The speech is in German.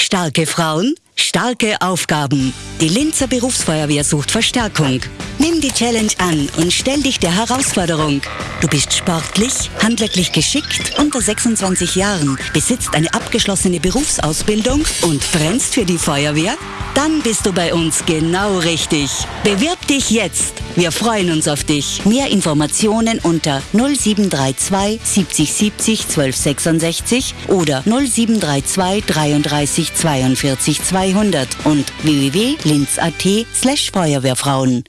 Starke Frauen, starke Aufgaben. Die Linzer Berufsfeuerwehr sucht Verstärkung. Nimm die Challenge an und stell dich der Herausforderung. Du bist sportlich, handwerklich geschickt, unter 26 Jahren, besitzt eine abgeschlossene Berufsausbildung und brennst für die Feuerwehr? Dann bist du bei uns genau richtig. Bewirb dich jetzt. Wir freuen uns auf dich. Mehr Informationen unter 0732 70 70 1266 oder 0732 33 42 200 und www.linz.at slash Feuerwehrfrauen.